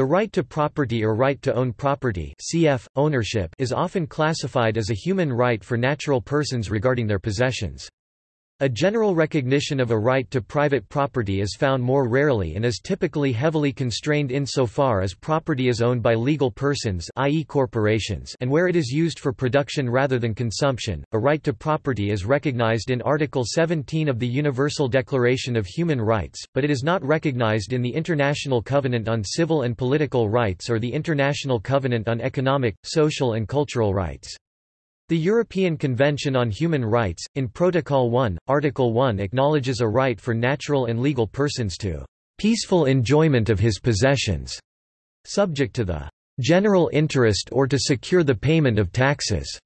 The right to property or right to own property cf. ownership is often classified as a human right for natural persons regarding their possessions. A general recognition of a right to private property is found more rarely and is typically heavily constrained insofar as property is owned by legal persons i.e. corporations and where it is used for production rather than consumption. A right to property is recognized in Article 17 of the Universal Declaration of Human Rights, but it is not recognized in the International Covenant on Civil and Political Rights or the International Covenant on Economic, Social and Cultural Rights. The European Convention on Human Rights, in Protocol 1, Article 1 acknowledges a right for natural and legal persons to peaceful enjoyment of his possessions, subject to the general interest or to secure the payment of taxes.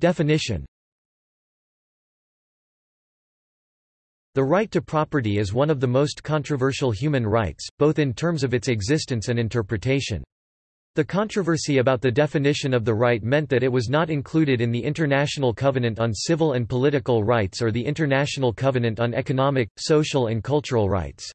Definition The right to property is one of the most controversial human rights, both in terms of its existence and interpretation. The controversy about the definition of the right meant that it was not included in the International Covenant on Civil and Political Rights or the International Covenant on Economic, Social and Cultural Rights.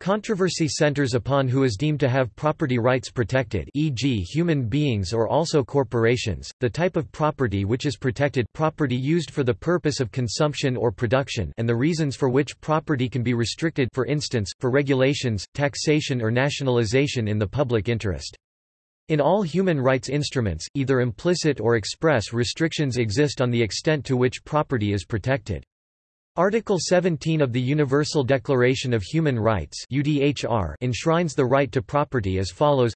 Controversy centers upon who is deemed to have property rights protected e.g. human beings or also corporations, the type of property which is protected property used for the purpose of consumption or production and the reasons for which property can be restricted for instance, for regulations, taxation or nationalization in the public interest. In all human rights instruments, either implicit or express restrictions exist on the extent to which property is protected. Article 17 of the Universal Declaration of Human Rights enshrines the right to property as follows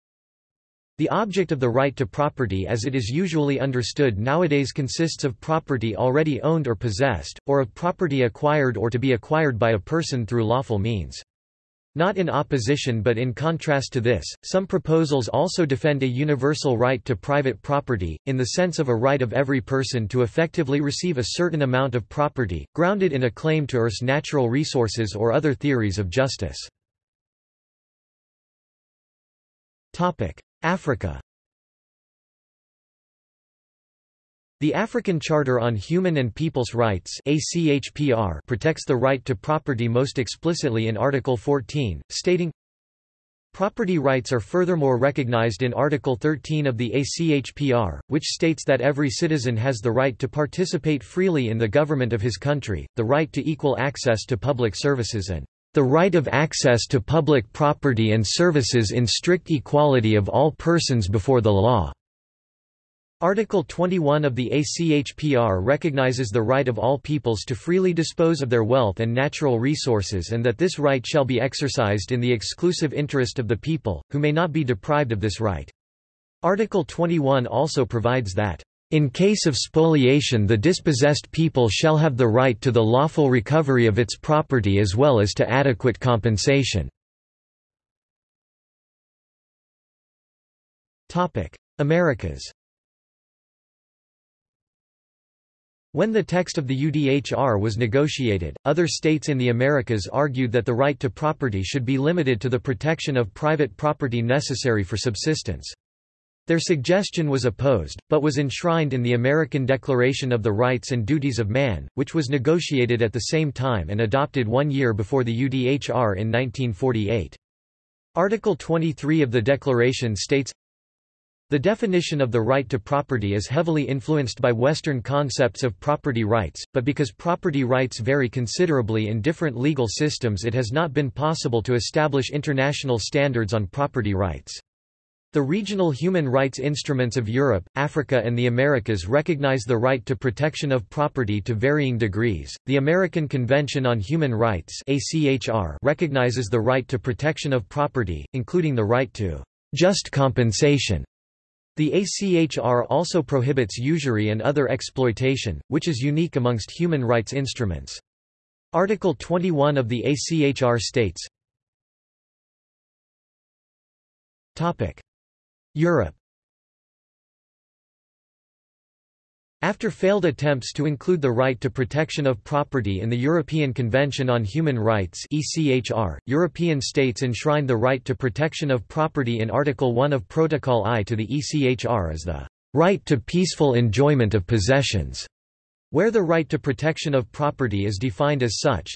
The object of the right to property as it is usually understood nowadays consists of property already owned or possessed, or of property acquired or to be acquired by a person through lawful means. Not in opposition but in contrast to this, some proposals also defend a universal right to private property, in the sense of a right of every person to effectively receive a certain amount of property, grounded in a claim to Earth's natural resources or other theories of justice. Africa The African Charter on Human and People's Rights protects the right to property most explicitly in Article 14, stating, Property rights are furthermore recognized in Article 13 of the ACHPR, which states that every citizen has the right to participate freely in the government of his country, the right to equal access to public services and the right of access to public property and services in strict equality of all persons before the law. Article 21 of the ACHPR recognizes the right of all peoples to freely dispose of their wealth and natural resources and that this right shall be exercised in the exclusive interest of the people, who may not be deprived of this right. Article 21 also provides that, "...in case of spoliation the dispossessed people shall have the right to the lawful recovery of its property as well as to adequate compensation." Americas When the text of the UDHR was negotiated, other states in the Americas argued that the right to property should be limited to the protection of private property necessary for subsistence. Their suggestion was opposed, but was enshrined in the American Declaration of the Rights and Duties of Man, which was negotiated at the same time and adopted one year before the UDHR in 1948. Article 23 of the Declaration states, the definition of the right to property is heavily influenced by Western concepts of property rights, but because property rights vary considerably in different legal systems it has not been possible to establish international standards on property rights. The regional human rights instruments of Europe, Africa and the Americas recognize the right to protection of property to varying degrees. The American Convention on Human Rights (ACHR) recognizes the right to protection of property, including the right to just compensation the ACHR also prohibits usury and other exploitation, which is unique amongst human rights instruments. Article 21 of the ACHR states Europe After failed attempts to include the right to protection of property in the European Convention on Human Rights ECHR, European states enshrined the right to protection of property in Article 1 of Protocol I to the ECHR as the right to peaceful enjoyment of possessions, where the right to protection of property is defined as such,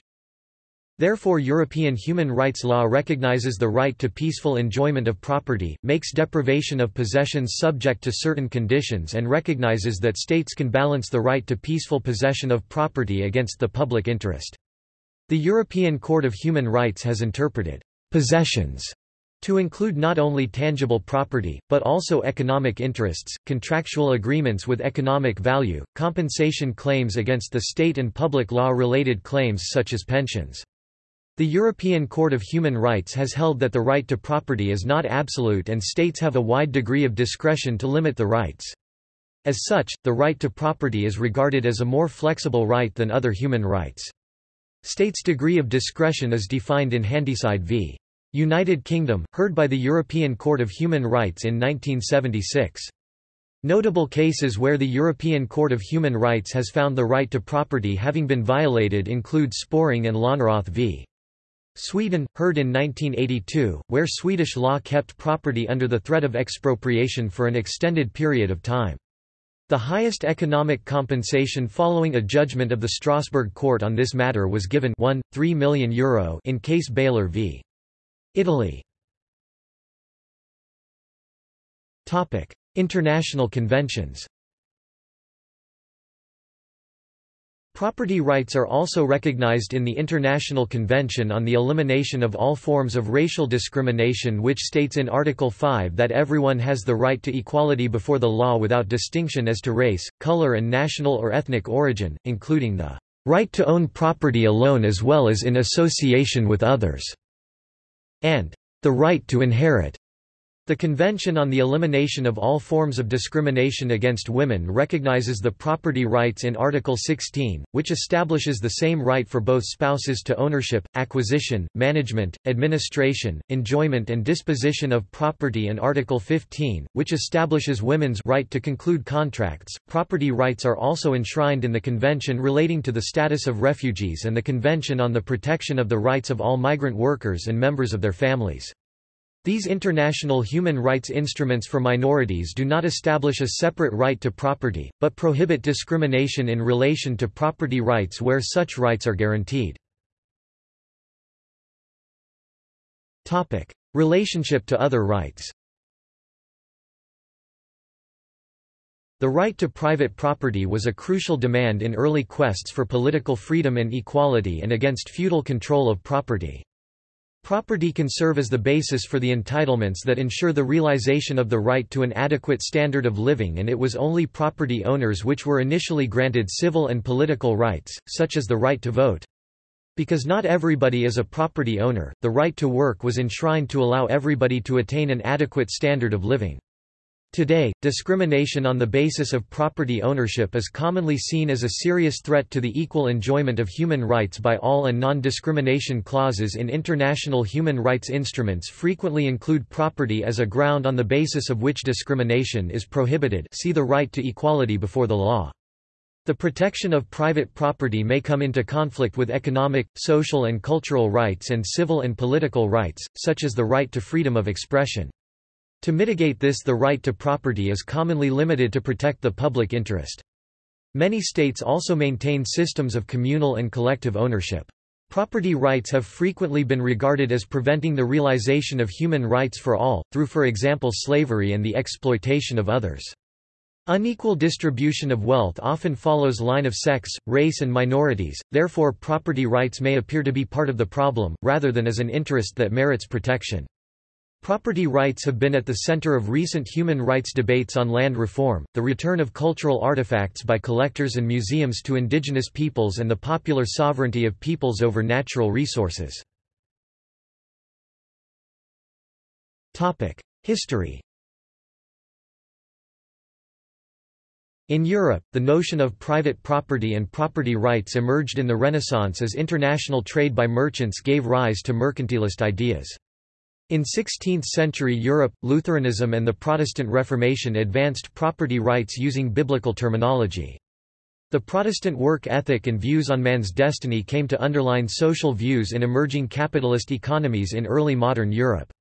Therefore European human rights law recognizes the right to peaceful enjoyment of property, makes deprivation of possessions subject to certain conditions and recognizes that states can balance the right to peaceful possession of property against the public interest. The European Court of Human Rights has interpreted «possessions» to include not only tangible property, but also economic interests, contractual agreements with economic value, compensation claims against the state and public law-related claims such as pensions. The European Court of Human Rights has held that the right to property is not absolute and states have a wide degree of discretion to limit the rights. As such, the right to property is regarded as a more flexible right than other human rights. States' degree of discretion is defined in Handyside v. United Kingdom, heard by the European Court of Human Rights in 1976. Notable cases where the European Court of Human Rights has found the right to property having been violated include Sporrong and Lönnroth v. Sweden, heard in 1982, where Swedish law kept property under the threat of expropriation for an extended period of time. The highest economic compensation following a judgment of the Strasbourg court on this matter was given 1, 3 million euro in case Beyeler v. Italy. International conventions Property rights are also recognized in the International Convention on the Elimination of All Forms of Racial Discrimination which states in Article 5 that everyone has the right to equality before the law without distinction as to race, color and national or ethnic origin, including the right to own property alone as well as in association with others, and the right to inherit. The Convention on the Elimination of All Forms of Discrimination Against Women recognizes the property rights in Article 16, which establishes the same right for both spouses to ownership, acquisition, management, administration, enjoyment and disposition of property and Article 15, which establishes women's right to conclude contracts. Property rights are also enshrined in the Convention relating to the status of refugees and the Convention on the Protection of the Rights of All Migrant Workers and Members of Their Families. These international human rights instruments for minorities do not establish a separate right to property, but prohibit discrimination in relation to property rights where such rights are guaranteed. Relationship to other rights The right to private property was a crucial demand in early quests for political freedom and equality and against feudal control of property. Property can serve as the basis for the entitlements that ensure the realization of the right to an adequate standard of living and it was only property owners which were initially granted civil and political rights, such as the right to vote. Because not everybody is a property owner, the right to work was enshrined to allow everybody to attain an adequate standard of living. Today, discrimination on the basis of property ownership is commonly seen as a serious threat to the equal enjoyment of human rights by all and non-discrimination clauses in international human rights instruments frequently include property as a ground on the basis of which discrimination is prohibited see the right to equality before the law. The protection of private property may come into conflict with economic, social and cultural rights and civil and political rights, such as the right to freedom of expression. To mitigate this the right to property is commonly limited to protect the public interest. Many states also maintain systems of communal and collective ownership. Property rights have frequently been regarded as preventing the realization of human rights for all, through for example slavery and the exploitation of others. Unequal distribution of wealth often follows line of sex, race and minorities, therefore property rights may appear to be part of the problem, rather than as an interest that merits protection. Property rights have been at the center of recent human rights debates on land reform, the return of cultural artifacts by collectors and museums to indigenous peoples and the popular sovereignty of peoples over natural resources. History In Europe, the notion of private property and property rights emerged in the Renaissance as international trade by merchants gave rise to mercantilist ideas. In 16th-century Europe, Lutheranism and the Protestant Reformation advanced property rights using biblical terminology. The Protestant work ethic and views on man's destiny came to underline social views in emerging capitalist economies in early modern Europe.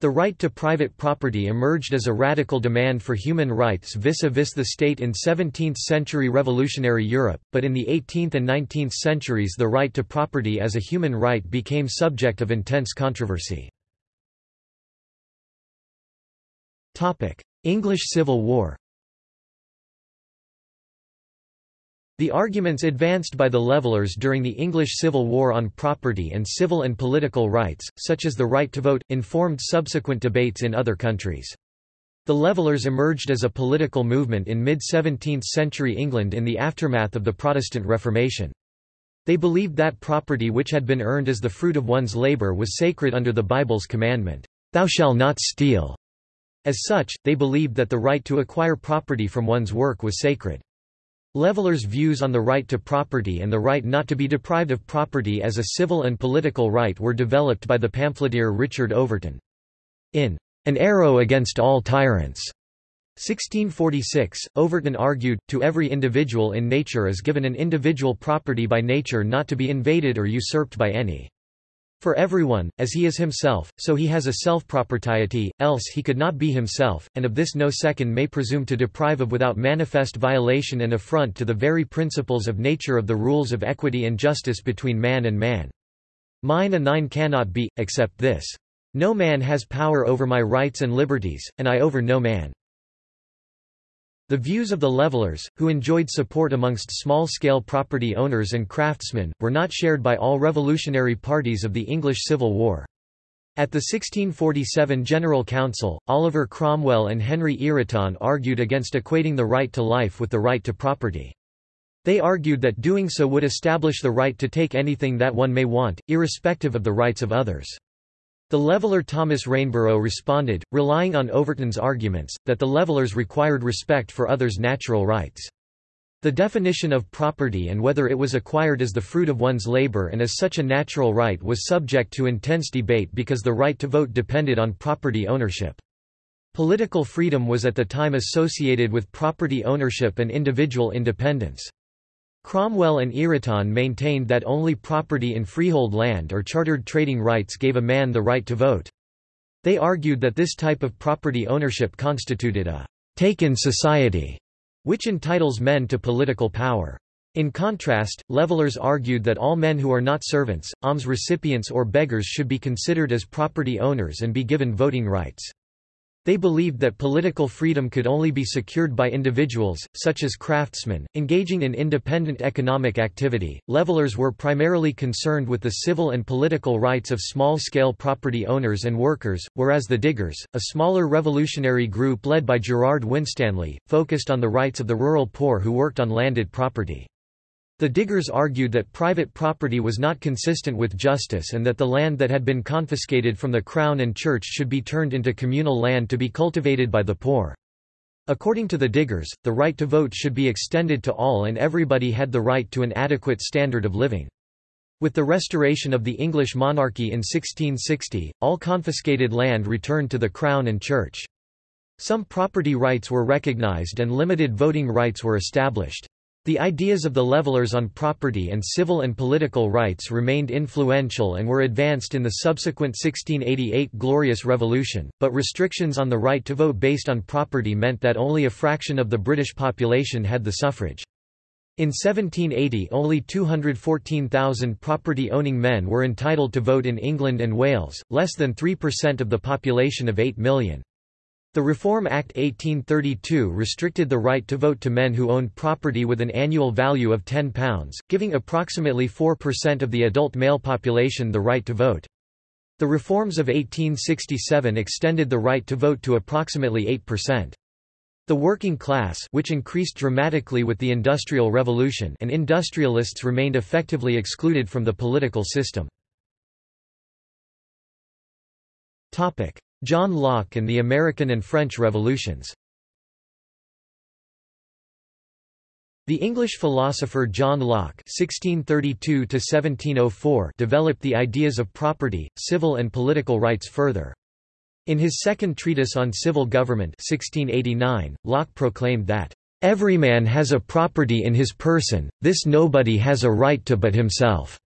The right to private property emerged as a radical demand for human rights vis-a-vis -vis the state in 17th-century revolutionary Europe, but in the 18th and 19th centuries the right to property as a human right became subject of intense controversy. English Civil War The arguments advanced by the Levellers during the English Civil War on property and civil and political rights, such as the right to vote, informed subsequent debates in other countries. The Levellers emerged as a political movement in mid-17th century England in the aftermath of the Protestant Reformation. They believed that property which had been earned as the fruit of one's labour was sacred under the Bible's commandment, "'Thou shalt not steal'". As such, they believed that the right to acquire property from one's work was sacred. Levellers' views on the right to property and the right not to be deprived of property as a civil and political right were developed by the pamphleteer Richard Overton. In An Arrow Against All Tyrants, 1646, Overton argued, to every individual in nature is given an individual property by nature not to be invaded or usurped by any. For everyone, as he is himself, so he has a self-propriety, else he could not be himself, and of this no second may presume to deprive of without manifest violation and affront to the very principles of nature of the rules of equity and justice between man and man. Mine and thine cannot be, except this. No man has power over my rights and liberties, and I over no man. The views of the Levellers, who enjoyed support amongst small-scale property owners and craftsmen, were not shared by all revolutionary parties of the English Civil War. At the 1647 General Council, Oliver Cromwell and Henry Ireton argued against equating the right to life with the right to property. They argued that doing so would establish the right to take anything that one may want, irrespective of the rights of others. The leveller Thomas Rainsborough responded, relying on Overton's arguments, that the levelers required respect for others' natural rights. The definition of property and whether it was acquired as the fruit of one's labor and as such a natural right was subject to intense debate because the right to vote depended on property ownership. Political freedom was at the time associated with property ownership and individual independence. Cromwell and Ireton maintained that only property in freehold land or chartered trading rights gave a man the right to vote. They argued that this type of property ownership constituted a take-in society, which entitles men to political power. In contrast, Levellers argued that all men who are not servants, alms recipients or beggars should be considered as property owners and be given voting rights. They believed that political freedom could only be secured by individuals, such as craftsmen, engaging in independent economic activity. Levelers were primarily concerned with the civil and political rights of small scale property owners and workers, whereas the Diggers, a smaller revolutionary group led by Gerard Winstanley, focused on the rights of the rural poor who worked on landed property. The Diggers argued that private property was not consistent with justice and that the land that had been confiscated from the Crown and Church should be turned into communal land to be cultivated by the poor. According to the Diggers, the right to vote should be extended to all and everybody had the right to an adequate standard of living. With the restoration of the English monarchy in 1660, all confiscated land returned to the Crown and Church. Some property rights were recognized and limited voting rights were established. The ideas of the levelers on property and civil and political rights remained influential and were advanced in the subsequent 1688 Glorious Revolution, but restrictions on the right to vote based on property meant that only a fraction of the British population had the suffrage. In 1780 only 214,000 property-owning men were entitled to vote in England and Wales, less than 3% of the population of 8 million. The Reform Act 1832 restricted the right to vote to men who owned property with an annual value of £10, giving approximately 4% of the adult male population the right to vote. The reforms of 1867 extended the right to vote to approximately 8%. The working class which increased dramatically with the Industrial Revolution and industrialists remained effectively excluded from the political system. John Locke and the American and French Revolutions The English philosopher John Locke (1632–1704) developed the ideas of property, civil and political rights further. In his second treatise on civil government (1689), Locke proclaimed that every man has a property in his person; this nobody has a right to but himself.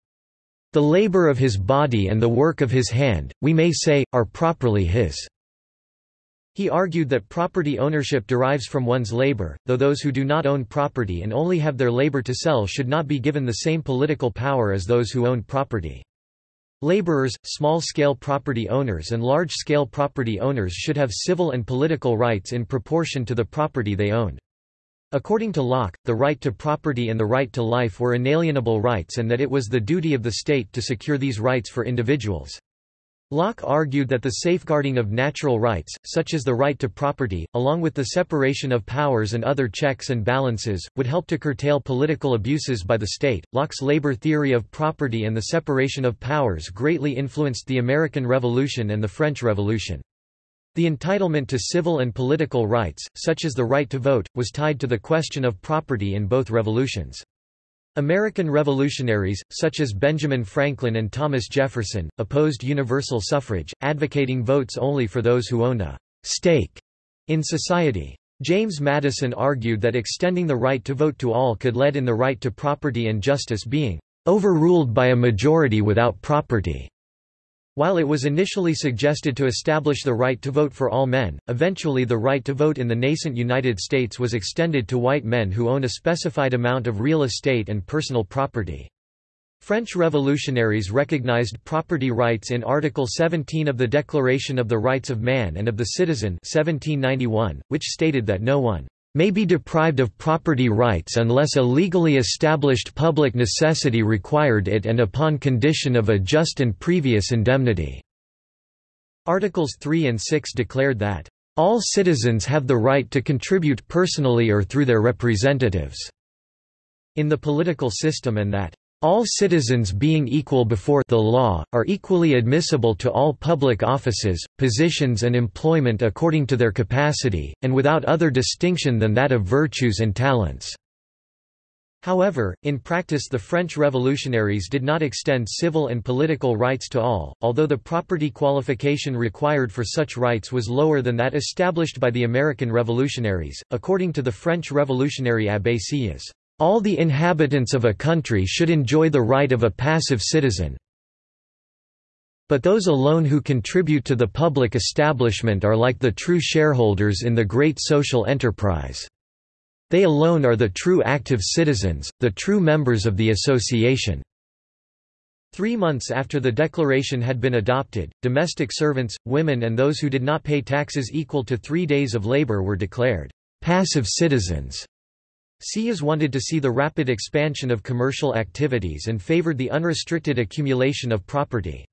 The labor of his body and the work of his hand, we may say, are properly his." He argued that property ownership derives from one's labor, though those who do not own property and only have their labor to sell should not be given the same political power as those who own property. Laborers, small-scale property owners and large-scale property owners should have civil and political rights in proportion to the property they owned. According to Locke, the right to property and the right to life were inalienable rights and that it was the duty of the state to secure these rights for individuals. Locke argued that the safeguarding of natural rights, such as the right to property, along with the separation of powers and other checks and balances, would help to curtail political abuses by the state. Locke's labor theory of property and the separation of powers greatly influenced the American Revolution and the French Revolution. The entitlement to civil and political rights, such as the right to vote, was tied to the question of property in both revolutions. American revolutionaries, such as Benjamin Franklin and Thomas Jefferson, opposed universal suffrage, advocating votes only for those who owned a stake in society. James Madison argued that extending the right to vote to all could lead in the right to property and justice being overruled by a majority without property. While it was initially suggested to establish the right to vote for all men, eventually the right to vote in the nascent United States was extended to white men who own a specified amount of real estate and personal property. French revolutionaries recognized property rights in Article 17 of the Declaration of the Rights of Man and of the Citizen 1791, which stated that no one may be deprived of property rights unless a legally established public necessity required it and upon condition of a just and previous indemnity." Articles 3 and 6 declared that, "...all citizens have the right to contribute personally or through their representatives," in the political system and that, all citizens being equal before the law, are equally admissible to all public offices, positions and employment according to their capacity, and without other distinction than that of virtues and talents." However, in practice the French revolutionaries did not extend civil and political rights to all, although the property qualification required for such rights was lower than that established by the American revolutionaries, according to the French revolutionary Abbé Sieyès. All the inhabitants of a country should enjoy the right of a passive citizen. But those alone who contribute to the public establishment are like the true shareholders in the great social enterprise. They alone are the true active citizens, the true members of the association. Three months after the declaration had been adopted, domestic servants, women and those who did not pay taxes equal to three days of labor were declared passive citizens. Sieyès wanted to see the rapid expansion of commercial activities and favored the unrestricted accumulation of property.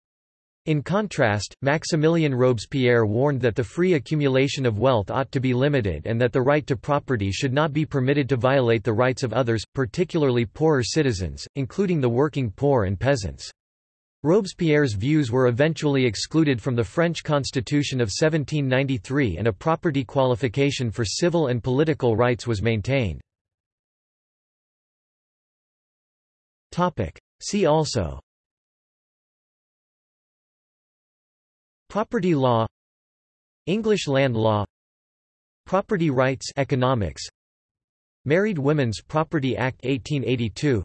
In contrast, Maximilien Robespierre warned that the free accumulation of wealth ought to be limited and that the right to property should not be permitted to violate the rights of others, particularly poorer citizens, including the working poor and peasants. Robespierre's views were eventually excluded from the French Constitution of 1793 and a property qualification for civil and political rights was maintained. Topic. See also. Property law. English land law. Property rights economics. Married Women's Property Act 1882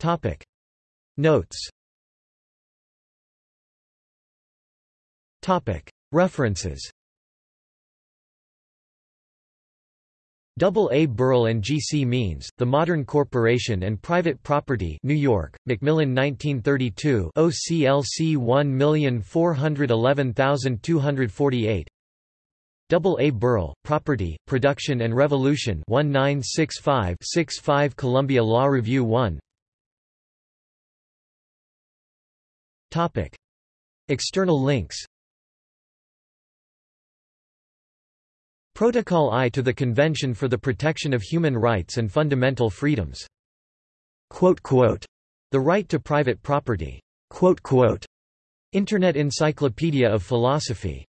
Topic. Notes. Topic. References Double A. Berle and G. C. Means, The Modern Corporation and Private Property New York, Macmillan 1932 OCLC 1411248 Double A. Berle, Property, Production and Revolution 1965-65 Columbia Law Review 1 External links Protocol I to the Convention for the Protection of Human Rights and Fundamental Freedoms. The right to private property. Internet Encyclopedia of Philosophy